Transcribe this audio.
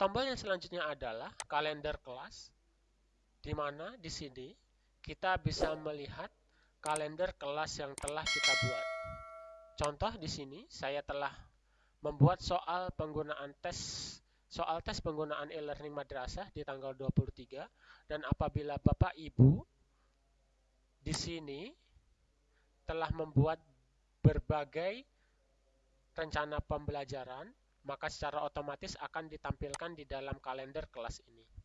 Tombol yang selanjutnya adalah kalender kelas, di mana di sini kita bisa melihat kalender kelas yang telah kita buat. Contoh di sini saya telah membuat soal penggunaan tes soal tes penggunaan e-learning madrasah di tanggal 23 dan apabila Bapak Ibu di sini telah membuat berbagai rencana pembelajaran, maka secara otomatis akan ditampilkan di dalam kalender kelas ini.